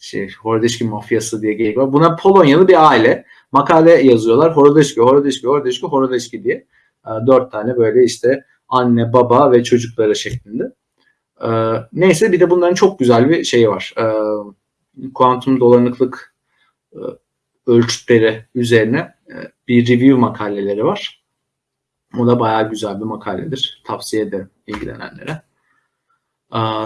şey, Horodeçki mafyası diye geyik var. Buna Polonyalı bir aile. Makale yazıyorlar. Horodeçki, Horodeçki, Horodeçki, Horodeçki diye. E, dört tane böyle işte anne, baba ve çocukları şeklinde. E, neyse bir de bunların çok güzel bir şeyi var. E, kuantum dolanıklık e, ölçütleri üzerine bir review makaleleri var. O da bayağı güzel bir makaledir. Tavsiye ederim ilgilenenlere.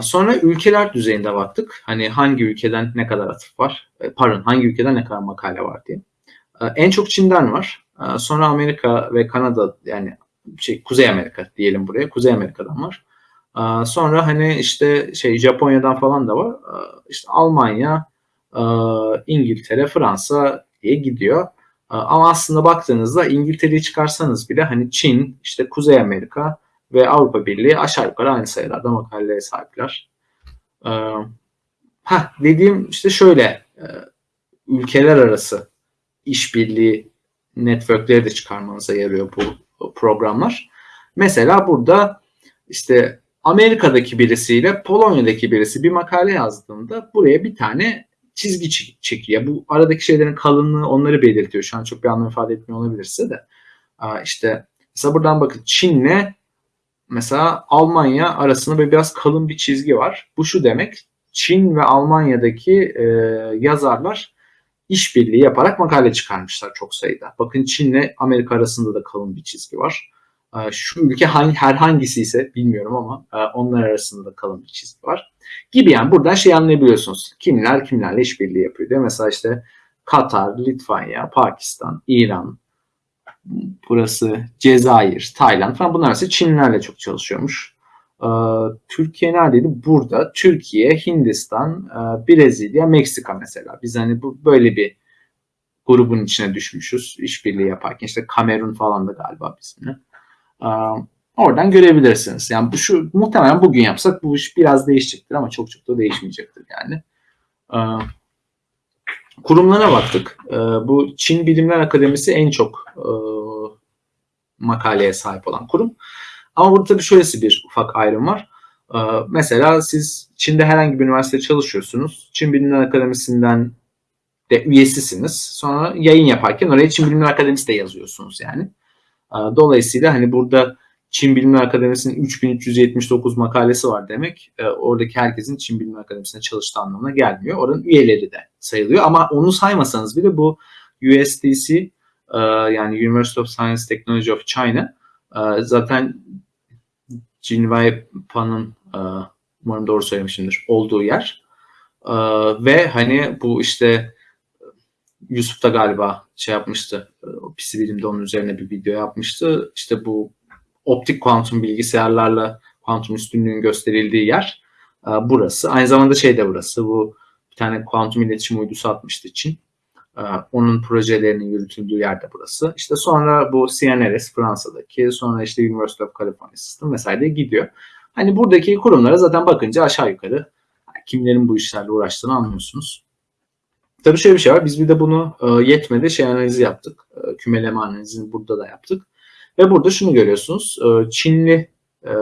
Sonra ülkeler düzeyinde baktık. Hani hangi ülkeden ne kadar atıf var? E, Pardon hangi ülkeden ne kadar makale var diye. En çok Çin'den var. Sonra Amerika ve Kanada yani şey Kuzey Amerika diyelim buraya. Kuzey Amerika'dan var. Sonra hani işte şey Japonya'dan falan da var. İşte Almanya, İngiltere, Fransa diye gidiyor. Ama aslında baktığınızda İngiltere'yi çıkarsanız bile hani Çin, işte Kuzey Amerika ve Avrupa Birliği aşağı yukarı aynı sayılarda makaleye sahipler. Ee, ha dediğim işte şöyle e, ülkeler arası işbirliği networkleri de çıkarmanıza yarıyor bu programlar. Mesela burada işte Amerika'daki birisiyle Polonya'daki birisi bir makale yazdığında buraya bir tane çizgi çek- çekiyor. Bu aradaki şeylerin kalınlığı onları belirtiyor. Şu an çok bir anlam ifade etmiyor olabilir size de. İşte mesela buradan bakın Çin'le mesela Almanya arasında biraz kalın bir çizgi var. Bu şu demek Çin ve Almanya'daki e, yazarlar işbirliği yaparak makale çıkarmışlar çok sayıda. Bakın Çin'le Amerika arasında da kalın bir çizgi var. E, şu ülke hangi, herhangisi ise bilmiyorum ama e, onlar arasında da kalın bir çizgi var. Gibi yani buradan şey anlayabiliyorsunuz. Kimler kimlerle işbirliği yapıyor diye. Mesela işte Katar, Litvanya, Pakistan, İran, burası Cezayir, Tayland falan bunlar arasında Çinlilerle çok çalışıyormuş. Ee, Türkiye neredeydi? Burada. Türkiye, Hindistan, e, Brezilya, Meksika mesela. Biz hani bu böyle bir grubun içine düşmüşüz işbirliği yaparken. İşte Kamerun falan da galiba bizimle. Ee, oradan görebilirsiniz. Yani bu şu muhtemelen bugün yapsak bu iş biraz değişecektir ama çok çok da değişmeyecektir yani. Ee, kurumlara baktık. Ee, bu Çin Bilimler Akademisi en çok e, makaleye sahip olan kurum. Ama burada tabii şöylesi bir ufak ayrım var. Ee, mesela siz Çin'de herhangi bir üniversitede çalışıyorsunuz. Çin Bilimler Akademisi'nden de üyesisiniz. Sonra yayın yaparken oraya Çin Bilimler Akademisi de yazıyorsunuz yani. Ee, dolayısıyla hani burada Çin Bilimler Akademisi'nin 3379 makalesi var demek. E, oradaki herkesin Çin Bilimler Akademisi'nde çalıştığı anlamına gelmiyor. Oranın üyeleri de sayılıyor. Ama onu saymasanız bile bu USDC e, yani University of Science Technology of China e, zaten Jinwei Pan'ın e, umarım doğru söylemişimdir olduğu yer. E, ve hani bu işte Yusuf da galiba şey yapmıştı. e, PC bilimde onun üzerine bir video yapmıştı. İşte bu optik kuantum bilgisayarlarla kuantum üstünlüğün gösterildiği yer e, burası. Aynı zamanda şey de burası. Bu bir tane kuantum iletişim uydusu atmıştı Çin. E, Onun projelerinin yürütüldüğü yer de burası. İşte sonra bu CNRS Fransa'daki, sonra işte University of California System vesaire gidiyor. Hani buradaki kurumlara zaten bakınca aşağı yukarı kimlerin bu işlerle uğraştığını anlıyorsunuz. Tabii şöyle bir şey var. Biz bir de bunu e, yetmedi şey analizi yaptık. E, kümeleme analizini burada da yaptık. Ve burada şunu görüyorsunuz. E, Çinli e,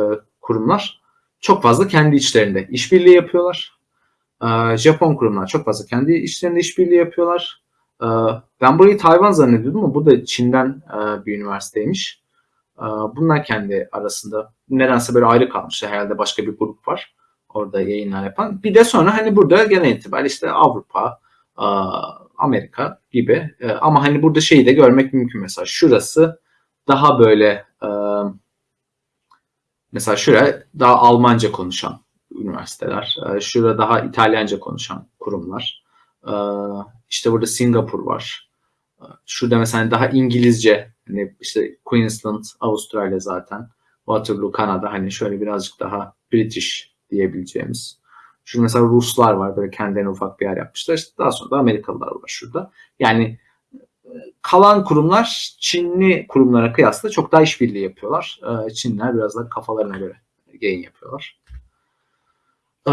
kurumlar çok fazla kendi içlerinde işbirliği yapıyorlar. E, Japon kurumlar çok fazla kendi içlerinde işbirliği yapıyorlar. Ben burayı Tayvan zannediyordum ama bu da Çin'den bir üniversiteymiş. Bunlar kendi arasında nedense böyle ayrı kalmış. Herhalde başka bir grup var orada yayınlar yapan. Bir de sonra hani burada genel itibariyle işte Avrupa, Amerika gibi ama hani burada şeyi de görmek mümkün mesela şurası daha böyle e, mesela şuraya daha Almanca konuşan üniversiteler, e, şurada daha İtalyanca konuşan kurumlar. E, işte burada Singapur var. E, Şurada mesela daha İngilizce hani işte Queensland, Avustralya zaten. Waterloo, Kanada hani şöyle birazcık daha British diyebileceğimiz. Şurada mesela Ruslar var böyle kendilerine ufak bir yer yapmışlar. İşte daha sonra da Amerikalılar var şurada. Yani kalan kurumlar Çinli kurumlara kıyasla çok daha işbirliği yapıyorlar. E, Çinliler biraz da kafalarına göre yayın yapıyorlar. E,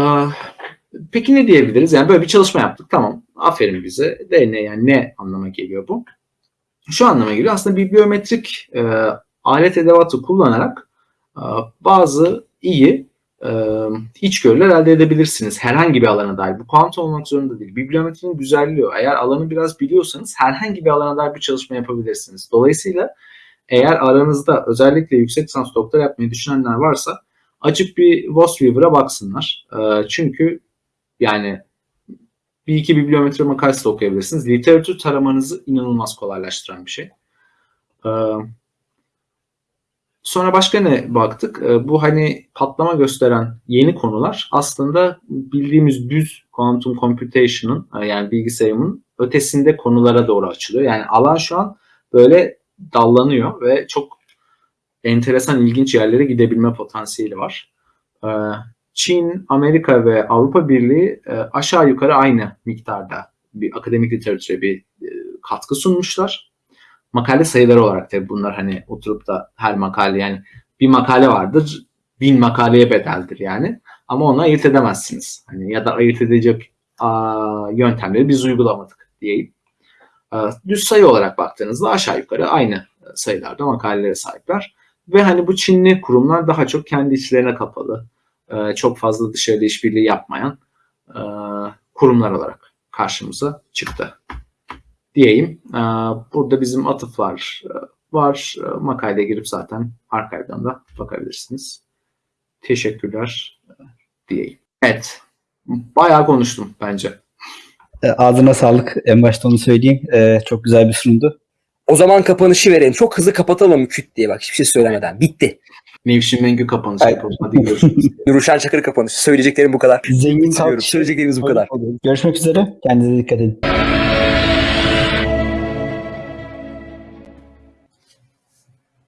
Peki ne diyebiliriz? Yani böyle bir çalışma yaptık. Tamam. Aferin bize. De ne yani ne anlama geliyor bu? Şu anlama geliyor. Aslında bibliometrik e, alet edevatı kullanarak e, bazı iyi e, içgörüler elde edebilirsiniz. Herhangi bir alana dair. Bu kuantum olmak zorunda değil. Bibliometrinin güzelliği o. Eğer alanı biraz biliyorsanız herhangi bir alana dair bir çalışma yapabilirsiniz. Dolayısıyla eğer aranızda özellikle yüksek lisans doktora yapmayı düşünenler varsa açıp bir Vosweaver'a baksınlar. E, çünkü yani bir iki bibliometri makalesi okuyabilirsiniz. Literatür taramanızı inanılmaz kolaylaştıran bir şey. Ee, Sonra başka ne baktık? Ee, Bu hani patlama gösteren yeni konular aslında bildiğimiz düz quantum computation'ın e, yani bilgisayarın ötesinde konulara doğru açılıyor. Yani alan şu an böyle dallanıyor ve çok enteresan ilginç yerlere gidebilme potansiyeli var. Ee, Çin, Amerika ve Avrupa Birliği e, aşağı yukarı aynı miktarda bir akademik literatüre bir e, katkı sunmuşlar makale sayıları olarak tabii bunlar hani oturup da her makale yani bir makale vardır bin makaleye bedeldir yani ama onu ayırt edemezsiniz. Hani ya da ayırt edecek aa, yöntemleri biz uygulamadık diyeyim. Aa, düz sayı olarak baktığınızda aşağı yukarı aynı sayılarda makalelere sahipler. Ve hani bu Çinli kurumlar daha çok kendi içlerine kapalı, e, çok fazla dışarıda işbirliği yapmayan e, kurumlar olarak karşımıza çıktı diyeyim. Ee, Burada bizim atıflar e, var. E, Makaleye girip zaten arkadan da bakabilirsiniz. Teşekkürler e, diyeyim. Evet. Bayağı konuştum bence. Ağzına sağlık. En başta onu söyleyeyim. Çok güzel bir sunumdu. O zaman kapanışı verelim. Çok hızlı kapatalım küt diye bak hiçbir şey söylemeden. Bitti. Nevşin Mengü kapanışı Aynen. yapalım. Hadi görüşürüz. Nuruşen Çakır kapanışı. Söyleyeceklerim bu kadar. Zengin. Söyleyeceklerimiz bu kadar. Görüşmek üzere. Kendinize dikkat edin.